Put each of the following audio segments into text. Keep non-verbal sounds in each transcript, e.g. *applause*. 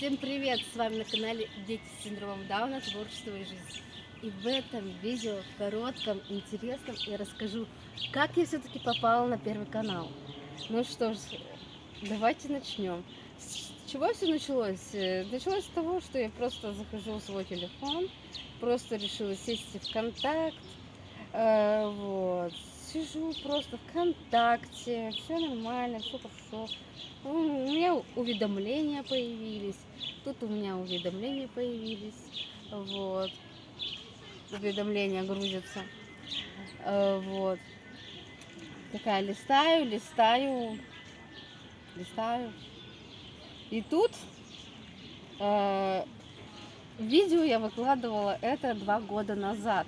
Всем привет! С вами на канале Дети с синдромом Дауна, творчество и жизнь. И в этом видео, коротком, интересном, я расскажу, как я все-таки попала на Первый канал. Ну что ж, давайте начнем. С чего все началось? Э, началось с того, что я просто захожу в свой телефон, просто решила сесть в контакт, э, вот, сижу просто ВКонтакте, все нормально, все хорошо. У меня уведомления появились, тут у меня уведомления появились, вот, уведомления грузятся, э, вот. Такая листаю, листаю, листаю. И тут э, видео я выкладывала это два года назад.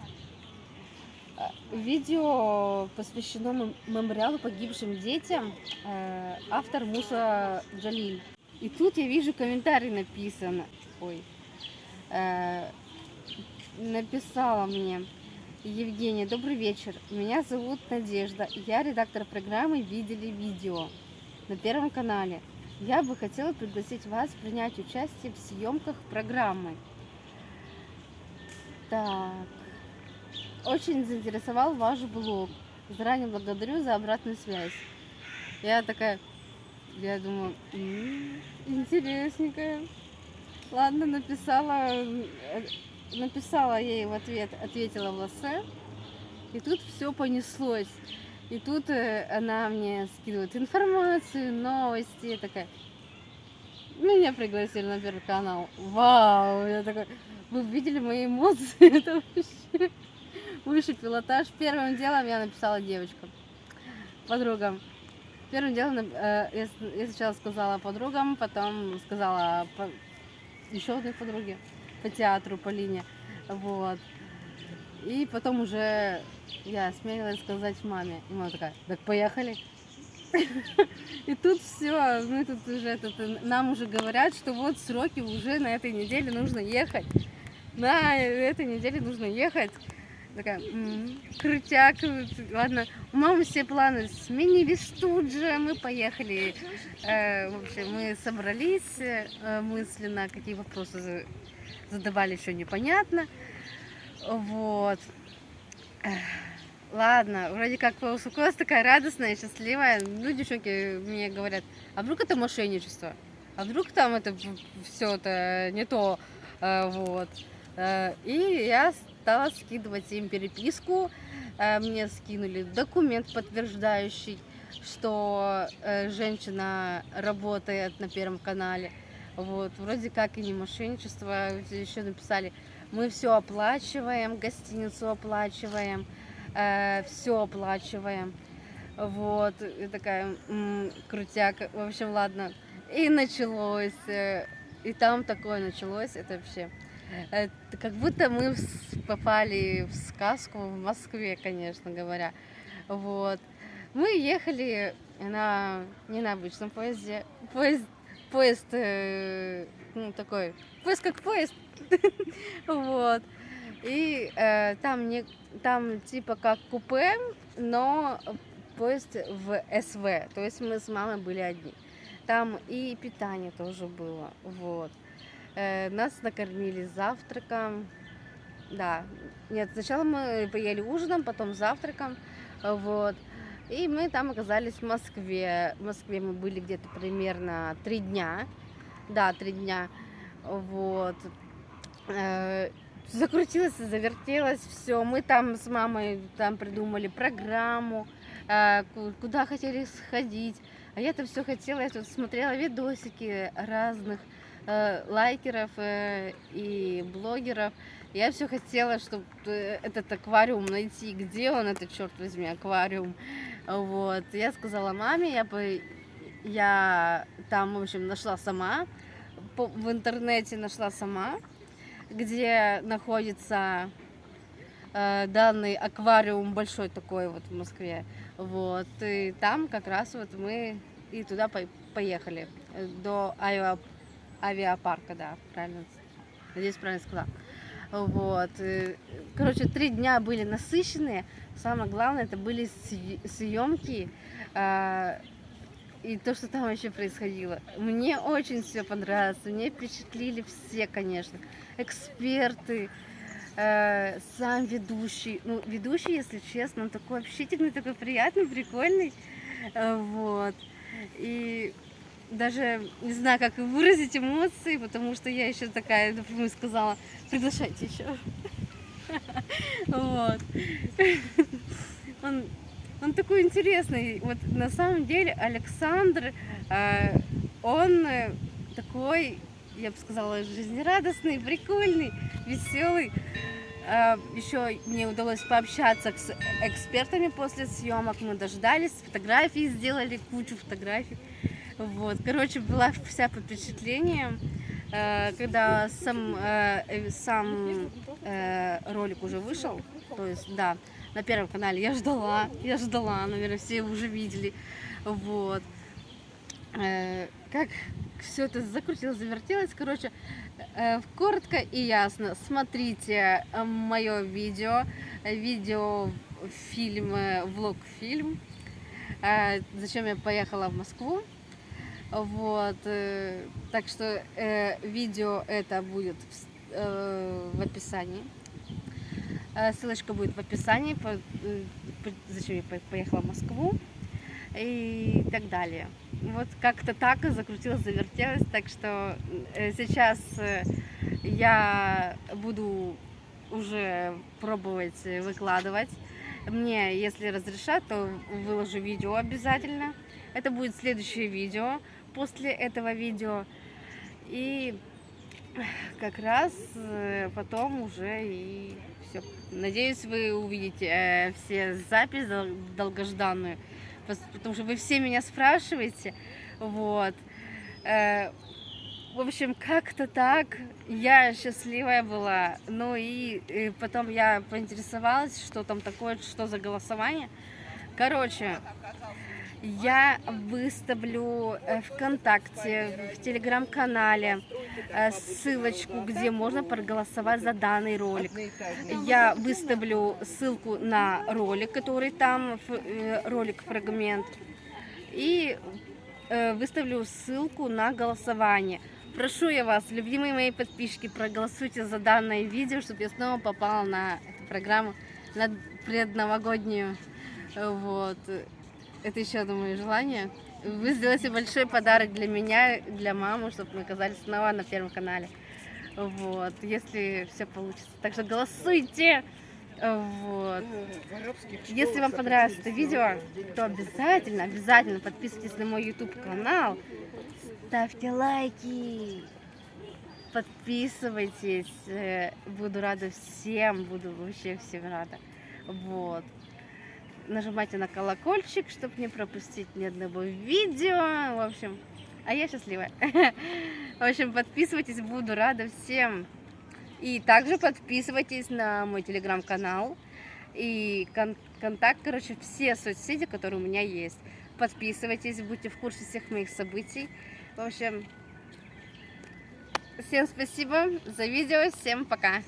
Видео посвящено мемориалу погибшим детям, э, автор Муса Джалиль. И тут я вижу комментарий написано. Ой. Э, написала мне Евгения, добрый вечер. Меня зовут Надежда. Я редактор программы «Видели видео» на Первом канале. Я бы хотела пригласить вас принять участие в съемках программы. Так. Очень заинтересовал ваш блог. Заранее благодарю за обратную связь. Я такая, я думаю, интересненькая. Ладно, написала, э, написала ей в ответ, ответила в лассе. И тут все понеслось. И тут э, она мне скидывает информацию, новости. Я такая, меня пригласили на первый канал. Вау! Я такая, вы видели мои эмоции? *laughs* Это вообще высший пилотаж. Первым делом я написала девочкам, подругам. Первым делом э, я сначала сказала подругам, потом сказала по, еще одной подруге по театру, по линии. Вот. И потом уже я осмелилась сказать маме. И мама такая, так поехали. *laughs* И тут все, мы тут уже, тут, нам уже говорят, что вот сроки уже на этой неделе нужно ехать. На этой неделе нужно ехать такая, крутяк, ладно, у мамы все планы сменились тут же, мы поехали, э, в общем, мы собрались э, мысленно, какие вопросы задавали, еще непонятно, вот, ладно, вроде как успокоилась такая радостная, счастливая, ну, девчонки мне говорят, а вдруг это мошенничество, а вдруг там это все это не то, э, вот, э, и я стала скидывать им переписку. Э, мне скинули документ, подтверждающий, что э, женщина работает на Первом канале. Вот, вроде как и не мошенничество. Еще написали, мы все оплачиваем, гостиницу оплачиваем, э, все оплачиваем. Вот, и такая м -м, крутяк. В общем, ладно. И началось. И там такое началось. Это вообще это как будто мы попали в сказку в Москве, конечно говоря. Вот. Мы ехали на не на обычном поезде, поезд, поезд э, ну такой, поезд как поезд, *laughs* вот. И э, там не, там типа как купе, но поезд в СВ, то есть мы с мамой были одни. Там и питание тоже было, вот. Э, нас накормили завтраком. Да, нет, сначала мы поели ужином, потом завтраком. Вот. И мы там оказались в Москве. В Москве мы были где-то примерно три дня. Да, три дня. Вот. Э, закрутилось, завертелось все. Мы там с мамой там придумали программу, э, куда хотели сходить. А я-то все хотела, я тут смотрела видосики разных лайкеров э, и блогеров. Я все хотела, чтобы э, этот аквариум найти. Где он, этот черт возьми, аквариум? Вот. Я сказала маме, я бы, я там, в общем, нашла сама, в интернете нашла сама, где находится данный аквариум большой такой вот в Москве. Вот. И там как раз вот мы и туда поехали до Айва авиапарка, да, правильно, надеюсь, правильно сказала. Вот. Короче, три дня были насыщенные. Самое главное, это были съемки. А, и то, что там вообще происходило. Мне очень все понравилось, мне впечатлили все, конечно. Эксперты, э, сам ведущий. Ну, ведущий, если честно, он такой общительный, такой приятный, прикольный. Э, вот. И даже не знаю, как выразить эмоции, потому что я еще такая, например, сказала, приглашайте еще. *laughs* Вот. *laughs* Он, он такой интересный. Вот на самом деле Александр, э, он такой, я бы сказала, жизнерадостный, прикольный, веселый. Э, еще мне удалось пообщаться с экспертами после съемок. Мы дождались, фотографии сделали, кучу фотографий. Вот, короче, была вся под впечатлением, э, когда сам, э, сам ролик уже вышел, то есть, да, на Первом канале я ждала, я ждала, наверное, все уже видели, вот, как все это закрутилось, завертелось, короче, коротко и ясно, смотрите мое видео, видео, фильм, влог-фильм, зачем я поехала в Москву, вот, э, так что э, видео это будет в, э, в описании. Ссылочка будет в описании, зачем я поехала в Москву и так далее. Вот как-то так закрутилось, завертелось, так что сейчас я буду уже пробовать выкладывать. Мне, если разрешат, то выложу видео обязательно. Это будет следующее видео после этого видео. И как раз э, потом уже и все. Надеюсь, вы увидите э, все записи долгожданную, потому что вы все меня спрашиваете. Вот. Э, в общем, как-то так. Я счастливая была. Ну и, и потом я поинтересовалась, что там такое, что за голосование. Короче, я выставлю э, ВКонтакте, в Телеграм-канале э, ссылочку, где можно проголосовать за данный ролик. Я выставлю ссылку на ролик, который там, э, ролик-фрагмент, и выставлю ссылку на голосование. Прошу я вас, любимые мои подписчики, проголосуйте за данное видео, чтобы я снова попала на эту программу, на предновогоднюю. Вот. Это еще мое желание. Вы сделаете большой подарок для меня, для мамы, чтобы мы оказались снова на Первом канале. Вот, если все получится. Так что голосуйте! Вот. Если вам понравилось это видео, то обязательно, обязательно подписывайтесь на мой YouTube канал, ставьте лайки, подписывайтесь. Э, буду рада всем, буду вообще всем рада. Вот нажимайте на колокольчик, чтобы не пропустить ни одного видео. В общем, а я счастливая. *laughs* В общем, подписывайтесь, буду рада всем. И также подписывайтесь на мой телеграм-канал и кон контакт, короче, все соцсети, которые у меня есть. Подписывайтесь, будьте в курсе всех моих событий. В общем, всем спасибо за видео, всем пока.